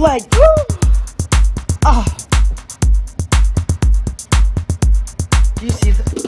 leg. Oh. Ah. Do you see that?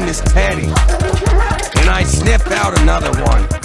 Name is Teddy, and I sniffed out another one.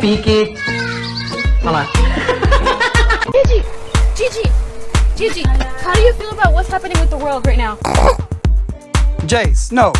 pique. Olha lá. Gigi, Gigi, Gigi, how do you feel about what's happening with the world right now? Jace, no.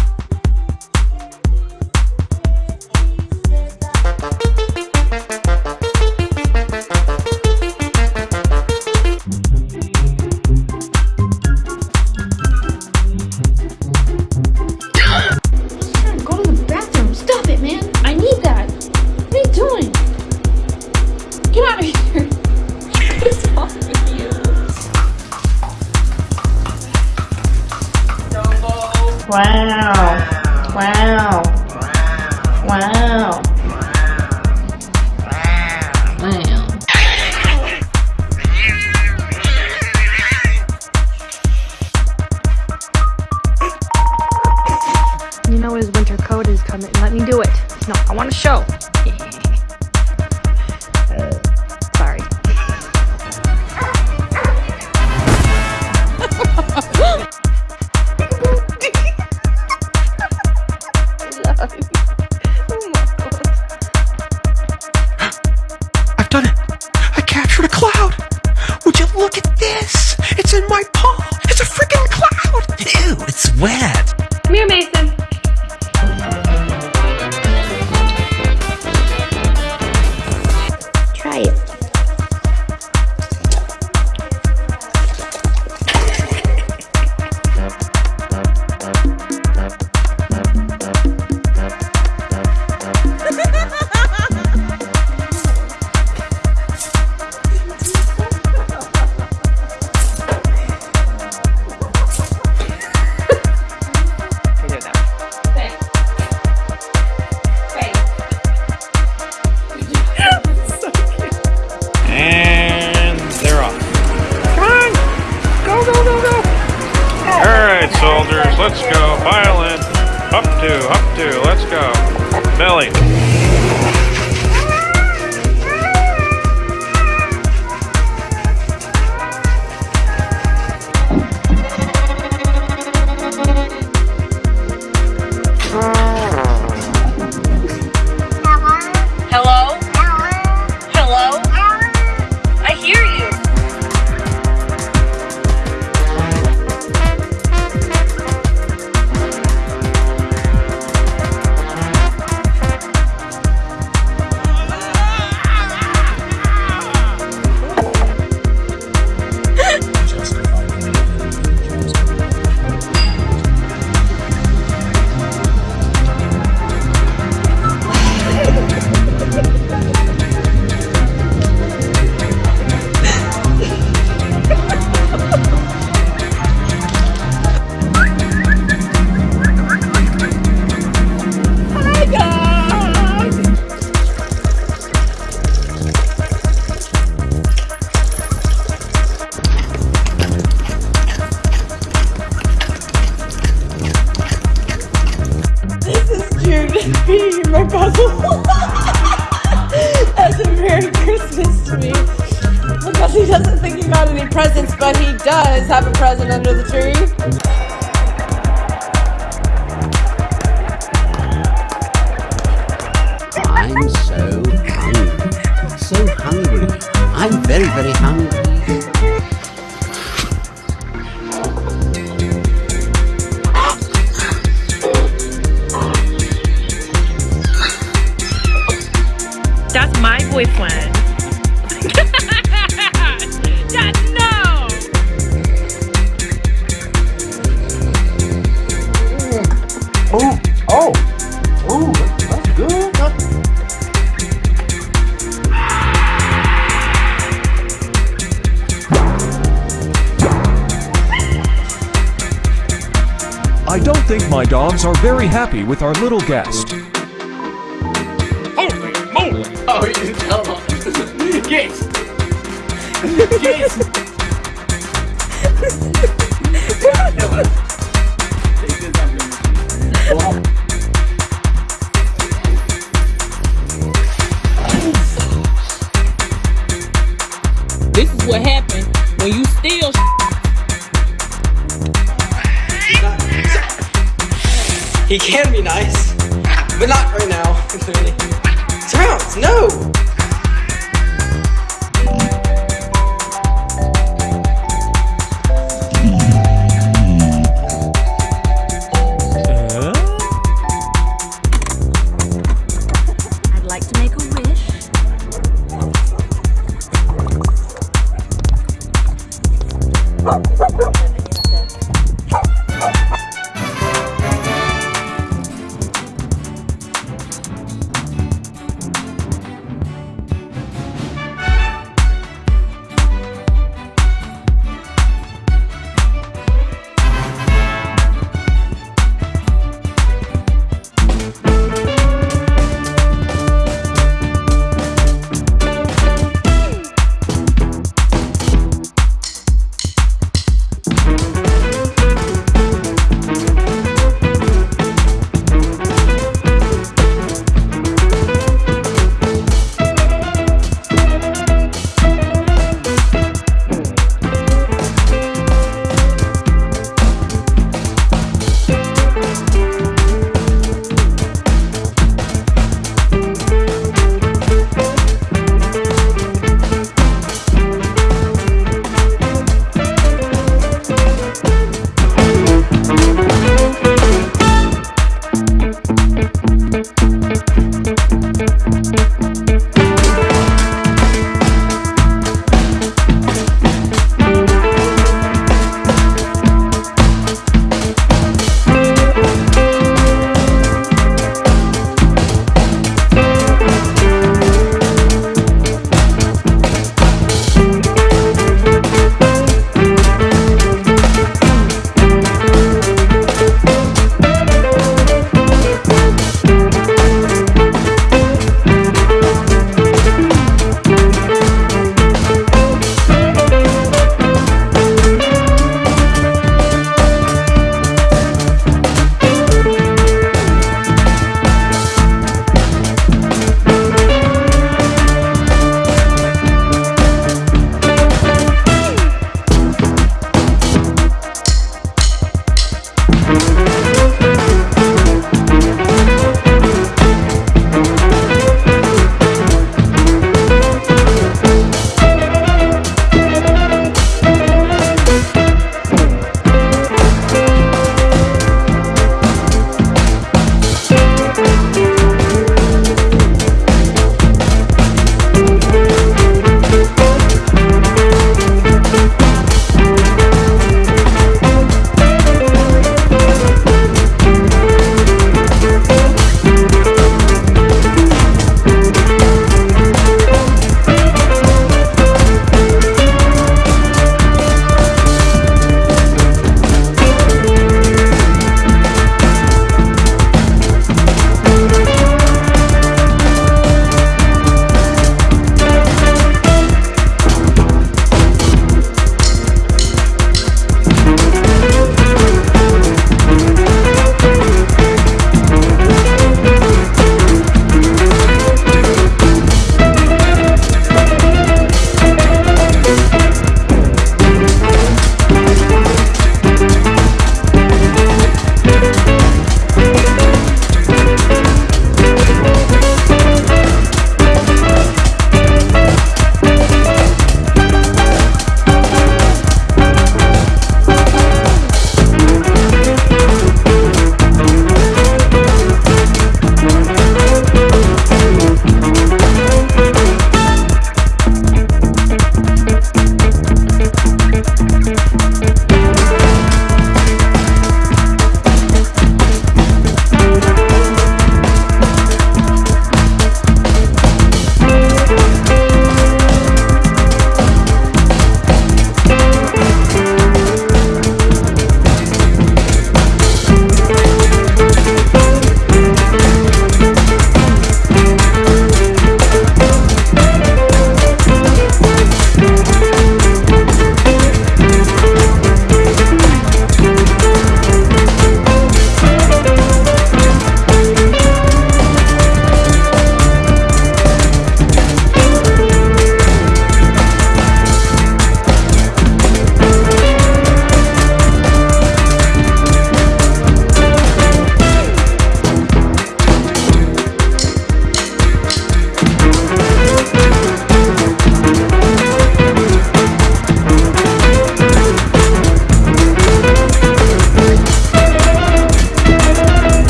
doesn't think he got any presents, but he does have a present under the tree. I'm so hungry. So hungry. I'm very, very hungry. That's my boyfriend. my dogs are very happy with our little guest.